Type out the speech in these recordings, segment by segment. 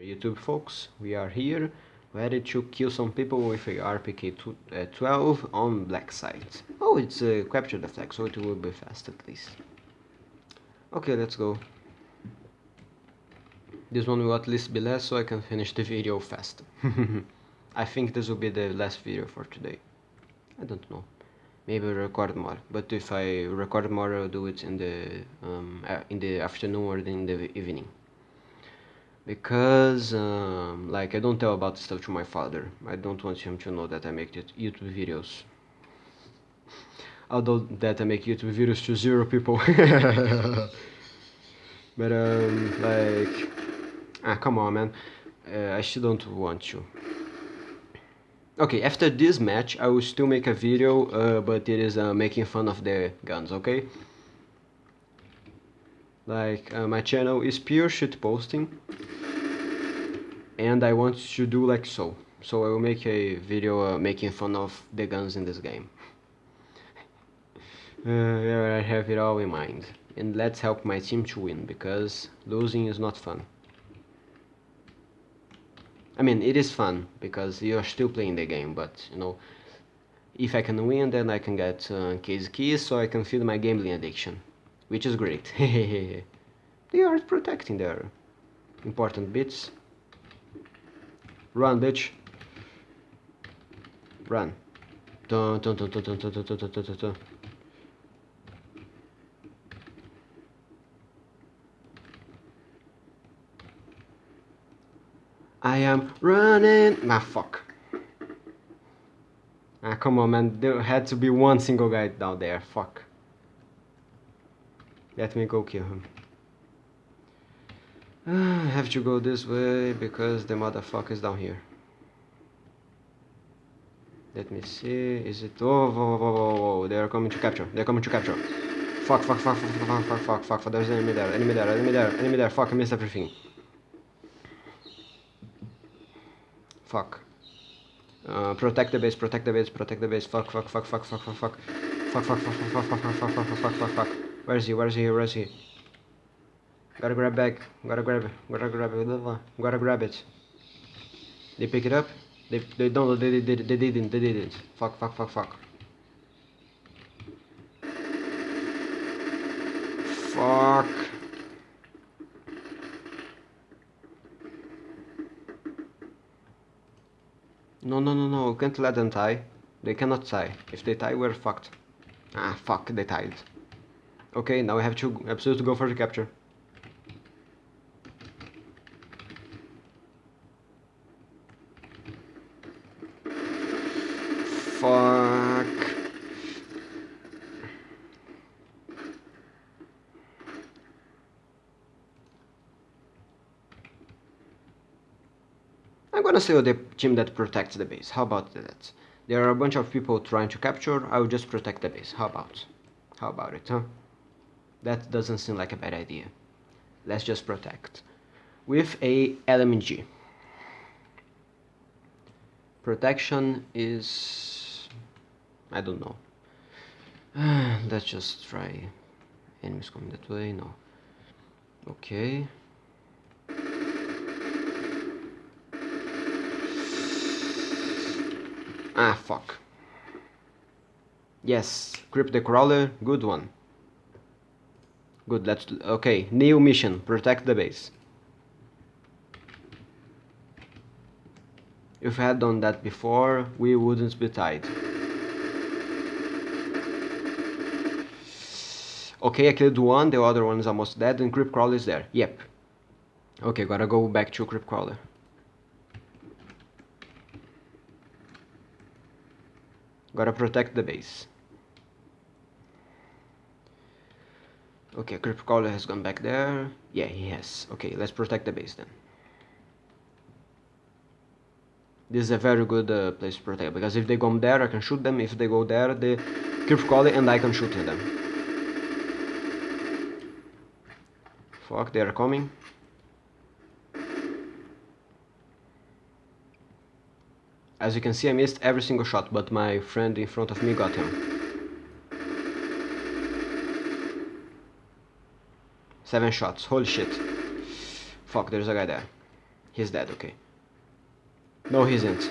YouTube folks, we are here ready to kill some people with a RPK-12 uh, on black site. Oh, it's a uh, capture the flag, so it will be fast at least. Okay, let's go. This one will at least be less so I can finish the video fast. I think this will be the last video for today. I don't know. Maybe record more, but if I record more I'll do it in the um, in the afternoon or in the evening because um, like I don't tell about stuff to my father. I don't want him to know that I make YouTube videos. Although that I make YouTube videos to zero people. but um, like, ah, come on, man. Uh, I still don't want to. Okay, after this match, I will still make a video, uh, but it is uh, making fun of the guns, okay? Like, uh, my channel is pure shit posting and I want to do like so. So I will make a video uh, making fun of the guns in this game. Uh, yeah, I have it all in mind. And let's help my team to win because losing is not fun. I mean it is fun because you're still playing the game but you know if I can win then I can get uh, case keys so I can feed my gambling addiction which is great. They are protecting their important bits Run, bitch. Run. Dun, dun, dun, dun, dun, dun, dun, dun, dun, dun. I am running. Ah, fuck. Ah, come on, man. There had to be one single guy down there. Fuck. Let me go kill him. I have to go this way because the motherfucker is down here. Let me see. Is it? Oh, whoa, whoa, whoa, whoa. They are coming to capture. They are coming to capture. Fuck, fuck, fuck, fuck, fuck, fuck, fuck, fuck, fuck. There's enemy there. Enemy there. Enemy there. Enemy there. Fuck, I missed everything. Fuck. Uh, protect the base. Protect the base. Protect the base. Fuck, fuck, fuck, fuck, fuck, fuck, fuck. Fuck, fuck, fuck, fuck, fuck, fuck, fuck, fuck, fuck, fuck, fuck, fuck. Where is he? Where is he? Where is he? Gotta grab back. Gotta grab it. Gotta grab it. Gotta grab it. They pick it up. They they don't. They they they didn't. They didn't. Fuck. Fuck. Fuck. Fuck. Fuck. No, no, no, no. We can't let them tie. They cannot tie. If they tie, we're fucked. Ah, fuck. They tied. Okay, now we have to absolutely go for the capture. fuck. I'm gonna say the team that protects the base. How about that? There are a bunch of people trying to capture, I will just protect the base. How about? How about it, huh? That doesn't seem like a bad idea. Let's just protect. With a LMG. Protection is I don't know. Let's just try. Enemies coming that way? No. Okay. Ah, fuck. Yes, Crypt the Crawler, good one. Good, let's... Okay, new mission, protect the base. If I had done that before, we wouldn't be tied. Okay, I killed one, the other one is almost dead, and Crypt Crawler is there. Yep. Okay, gotta go back to Crypt Crawler. Gotta protect the base. Okay, Crypt Crawler has gone back there. Yeah, he has. Okay, let's protect the base then. This is a very good uh, place to protect, because if they go there, I can shoot them. If they go there, the Crypt Crawler and I can shoot them. Fuck, they are coming. As you can see, I missed every single shot, but my friend in front of me got him. Seven shots, holy shit. Fuck, there's a guy there. He's dead, okay. No, he isn't.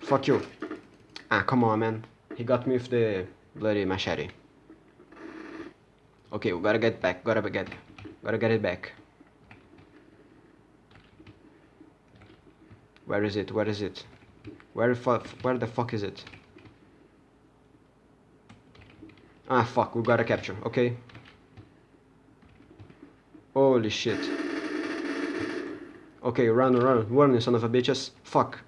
Fuck you. Ah, come on, man. He got me with the bloody machete. Okay, we gotta get back. Gotta get, gotta get it back. Where is it? Where is it? Where the where the fuck is it? Ah, fuck. We gotta capture. Okay. Holy shit. Okay, run, run, run, you son of a bitches. Fuck.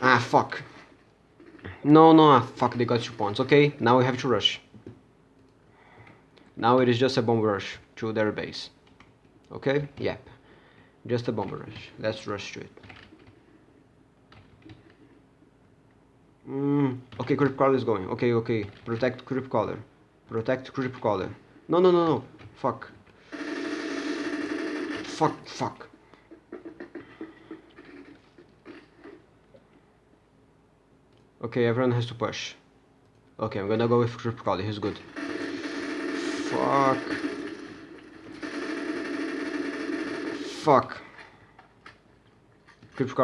Ah, fuck. No, no, ah, fuck, they got two points. Okay, now we have to rush. Now it is just a bomb rush to their base. Okay? Yep. Just a bomb rush. Let's rush to it. Mm, okay, creep crawler is going. Okay, okay. Protect creep crawler. Protect creep crawler. No, no, no, no. Fuck. Fuck, fuck. Okay, everyone has to push. Okay, I'm gonna go with Creep Crawler, he's good. Fuck. Fuck.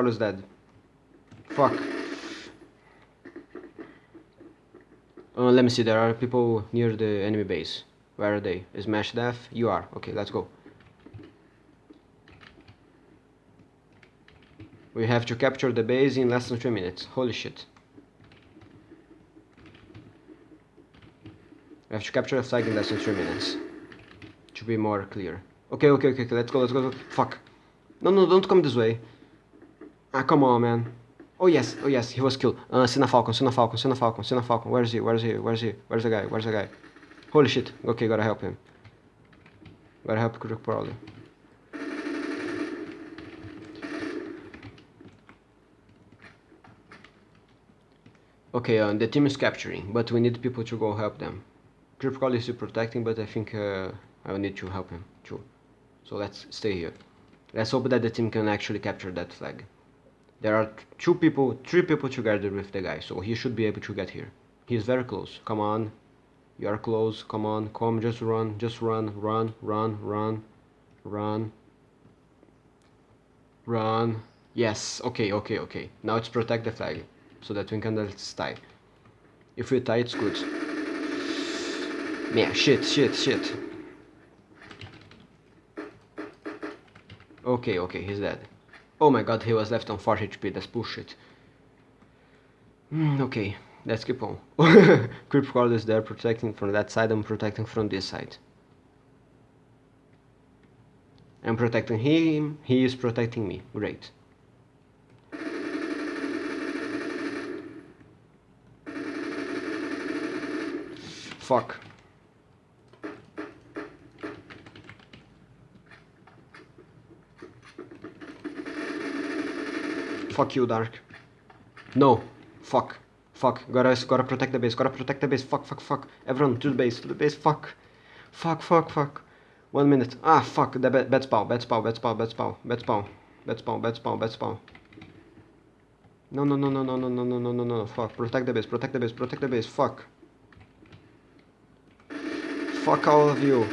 Is dead. Fuck. Uh, let me see, there are people near the enemy base. Where are they? Is Mash Death? You are. Okay, let's go. We have to capture the base in less than 3 minutes. Holy shit. We have to capture a flag in less than 3 minutes. To be more clear. Okay, okay, okay, okay, let's go, let's go. Fuck. No, no, don't come this way. Ah, come on, man. Oh yes, oh yes, he was killed. Uh, Sina Falcon, Sina Falcon, Sina Falcon, Sina Falcon. Where is he? Where is he? Where is he? Where's the guy? Where's the guy? Holy shit. Okay, gotta help him. Gotta help Crick Prowler. Okay, uh, the team is capturing, but we need people to go help them. Cripcall is protecting, but I think uh, I will need to help him too. So let's stay here. Let's hope that the team can actually capture that flag. There are two people, three people together with the guy, so he should be able to get here. He's very close. Come on. You are close. Come on. Come, just run. Just run. Run. Run. Run. Run. Run. Yes. Okay, okay, okay. Now let's protect the flag. So that we can let's tie. If we tie, it's good. Yeah, shit, shit, shit. Okay, okay, he's dead. Oh my god, he was left on 4 HP, that's bullshit. Mm, okay, let's keep on. Creep Crawler is there protecting from that side, I'm protecting from this side. I'm protecting him, he is protecting me. Great. Fuck. Fuck you, Dark. No. Fuck. Fuck. Gotta, gotta protect the base. Gotta protect the base. Fuck, fuck, fuck. Everyone, to the base. To the base. Fuck. Fuck, fuck, fuck. One minute. Ah, fuck. The bed, bed spawn. Bed spawn. Bed spawn. Bed spawn. Bed spawn. Bed spawn. Bed spawn. Bed spawn. No, no, no, no, no, no, no, no, no, no, no. Fuck. Protect the base. Protect the base. Protect the base. Fuck. Fuck all of you.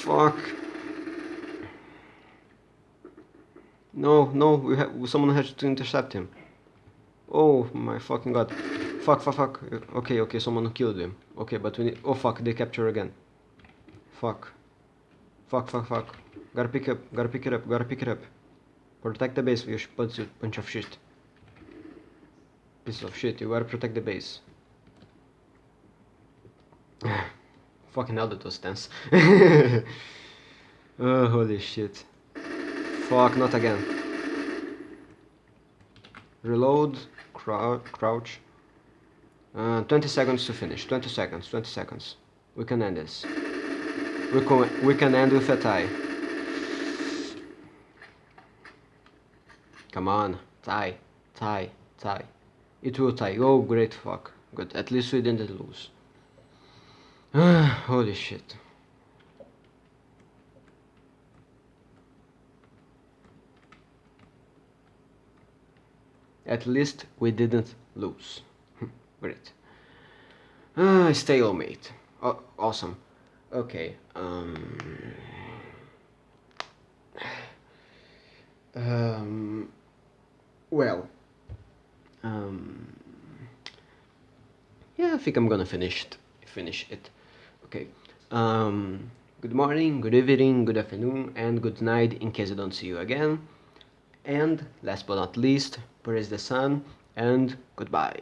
Fuck. No, no, we have someone has to intercept him. Oh my fucking god. Fuck, fuck, fuck. Okay, okay, someone killed him. Okay, but we need... Oh fuck, they capture again. Fuck. Fuck, fuck, fuck. Gotta pick up, gotta pick it up, gotta pick it up. Protect the base, you bunch, bunch of shit. Piece of shit, you gotta protect the base. Fucking hell, that was tense. oh, uh, holy shit. Fuck, not again. Reload, crou crouch. Uh, 20 seconds to finish. 20 seconds, 20 seconds. We can end this. We can, we can end with a tie. Come on, tie, tie, tie. It will tie. Oh, great fuck. Good. At least we didn't lose. Holy shit. At least we didn't lose. Great. Ah, stalemate. Oh, awesome. Okay. Um, um, well. Um, yeah, I think I'm gonna finish it. Finish it. Okay. Um, good morning, good evening, good afternoon, and good night in case I don't see you again. And last but not least, praise the sun and goodbye.